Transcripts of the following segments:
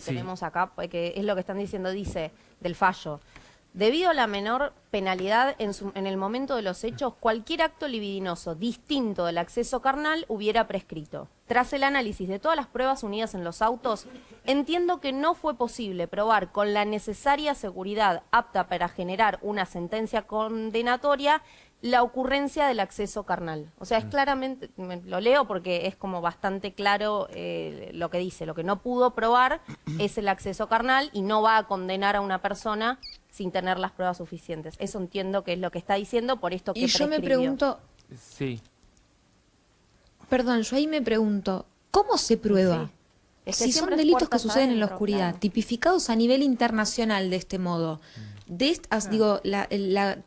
que tenemos acá, que es lo que están diciendo, dice, del fallo. Debido a la menor penalidad en, en, el momento de los hechos, cualquier acto libidinoso distinto del acceso carnal hubiera prescrito. Tras el análisis de todas las pruebas unidas en los autos, entiendo que no fue posible probar con la necesaria seguridad apta para generar una sentencia condenatoria la ocurrencia del acceso carnal. O sea, es mm. claramente, lo leo porque es como bastante claro eh, lo que dice, lo que no pudo probar es el acceso carnal y no va a condenar a una persona sin tener las pruebas suficientes. Eso entiendo que es lo que está diciendo por esto que Y yo me pregunto... Sí. Perdón, yo ahí me pregunto, ¿cómo se prueba? si son delitos que suceden en la oscuridad, tipificados a nivel internacional de este modo, de estas, digo, la, la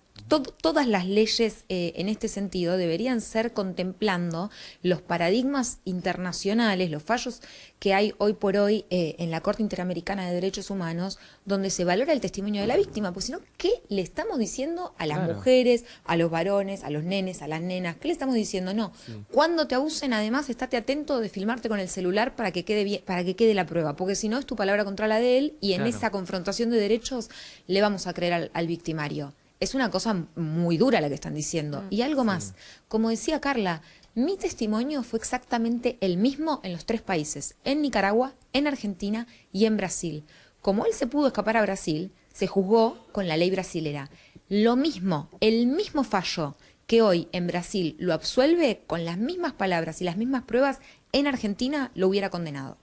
todas las leyes eh, en este sentido deberían ser contemplando los paradigmas internacionales, los fallos que hay hoy por hoy eh, en la Corte Interamericana de Derechos Humanos, donde se valora el testimonio de la víctima, porque si no, ¿qué le estamos diciendo a las mujeres, a los varones, a los nenes, a las nenas? ¿Qué le estamos diciendo? No, cuando te abusen, además, estate atento de filmarte con el celular para que quede bien, para que quede la prueba, porque si no es tu palabra contra la de él y en esa confrontación de derechos le vamos a creer al victimario es una cosa muy dura la que están diciendo. Mm. Y algo más, como decía Carla, mi testimonio fue exactamente el mismo en los tres países, en Nicaragua, en Argentina y en Brasil. Como él se pudo escapar a Brasil, se juzgó con la ley brasilera. Lo mismo, el mismo fallo que hoy en Brasil lo absuelve con las mismas palabras y las mismas pruebas, en Argentina lo hubiera condenado.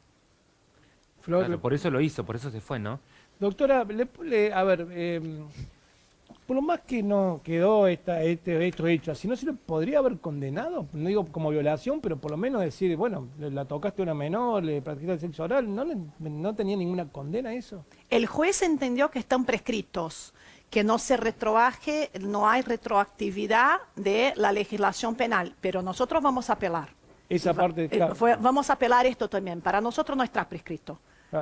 por eso lo hizo, por eso se fue, ¿no? Doctora, a ver, eh, por lo más que no quedó esta, este, esto hecho así, ¿no se lo podría haber condenado? No digo como violación, pero por lo menos decir, bueno, la tocaste a una menor, le practicaste sexo oral, ¿no, no tenía ninguna condena eso? El juez entendió que están prescritos, que no se retroaje, no hay retroactividad de la legislación penal, pero nosotros vamos a apelar. Esa parte, eh, vamos a apelar esto también, para nosotros no está prescrito.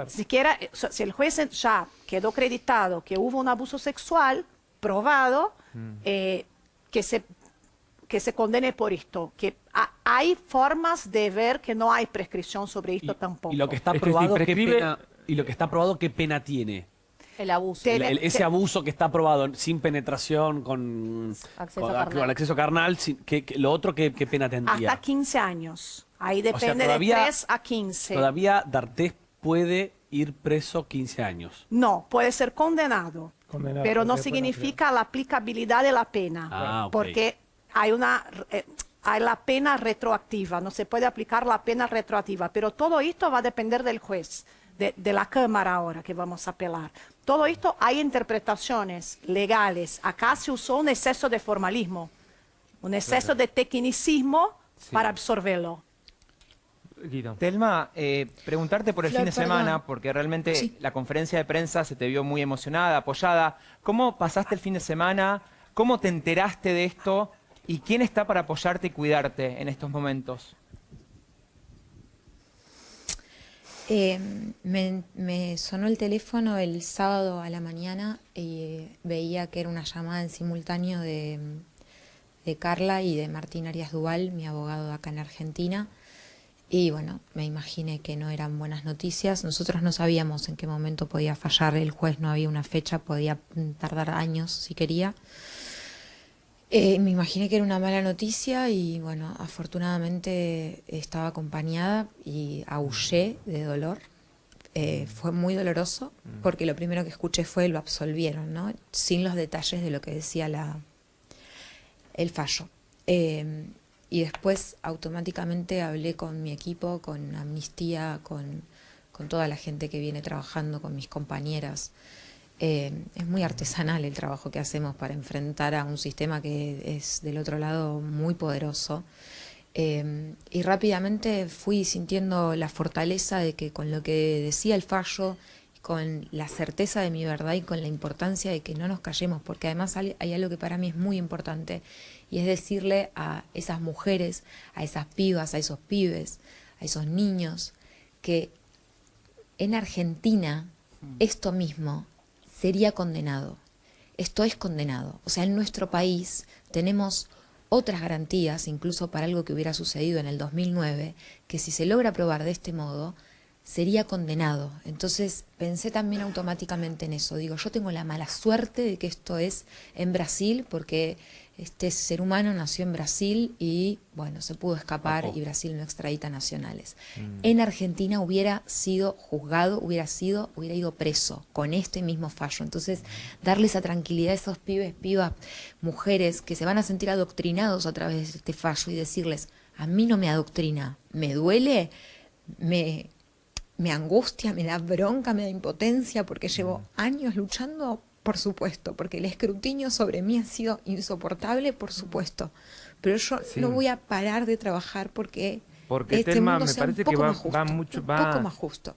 Siquiera, eh, si el juez ya quedó acreditado que hubo un abuso sexual, probado mm. eh, que, se, que se condene por esto, que hay formas de ver que no hay prescripción sobre esto tampoco. Y lo que está probado, ¿qué pena, y lo que está probado, ¿qué pena tiene? El abuso. ese abuso que está probado sin penetración, con acceso carnal, acceso carnal que, lo otro, ¿qué, pena tendría? Hasta 15 años. Ahí depende de 3 a 15. Todavía D'Artés puede ir preso 15 años. No, puede ser condenado pero no significa la aplicabilidad de la pena, ah, porque hay una eh, hay la pena retroactiva, no se puede aplicar la pena retroactiva, pero todo esto va a depender del juez, de, la Cámara ahora que vamos a apelar. Todo esto hay interpretaciones legales. Acá se usó un exceso de formalismo, un exceso de tecnicismo para absorberlo. Telma, eh, preguntarte por el fin de semana, porque realmente la conferencia de prensa se te vio muy emocionada, apoyada. ¿Cómo pasaste el fin de semana? ¿Cómo te enteraste de esto? ¿Y quién está para apoyarte y cuidarte en estos momentos? Eh, me, sonó el teléfono el sábado a la mañana y veía que era una llamada en simultáneo de, de Carla y de Martín Arias Duval, mi abogado acá en Argentina. Y bueno, me imaginé que no eran buenas noticias. Nosotros no sabíamos en qué momento podía fallar el juez, no había una fecha, podía tardar años si quería. Eh, me imaginé que era una mala noticia y bueno, afortunadamente estaba acompañada y aullé de dolor. Eh, fue muy doloroso mm. porque lo primero que escuché fue lo absolvieron, ¿no? Sin los detalles de lo que decía la, el fallo. Eh, y después automáticamente hablé con mi equipo, con Amnistía, con, toda la gente que viene trabajando, con mis compañeras. Eh, es muy artesanal el trabajo que hacemos para enfrentar a un sistema que es del otro lado muy poderoso. Eh, y rápidamente fui sintiendo la fortaleza de que con lo que decía el fallo, con la certeza de mi verdad y con la importancia de que no nos callemos, porque además hay algo que para mí es muy importante, y es decirle a esas mujeres, a esas pibas, a esos pibes, a esos niños, que en Argentina mm. esto mismo sería condenado. Esto es condenado. O sea, en nuestro país tenemos otras garantías, incluso para algo que hubiera sucedido en el 2009, que si se logra probar de este modo, sería condenado. Entonces pensé también automáticamente en eso. Digo, yo tengo la mala suerte de que esto es en Brasil porque este ser humano nació en Brasil y, bueno, se pudo escapar y Brasil no extradita nacionales. Mm. En Argentina hubiera sido juzgado, hubiera sido, hubiera ido preso con este mismo fallo. Entonces, darle esa tranquilidad a esos pibes, pibas, mujeres que se van a sentir adoctrinados a través de este fallo y decirles, a mí no me adoctrina, me duele, me, me angustia, me da bronca, me da impotencia, porque llevo mm. años luchando, por supuesto, porque el escrutinio sobre mí ha sido insoportable, por supuesto. Pero yo no voy a parar de trabajar porque, porque este mundo me parece que va, mucho, un poco más justo.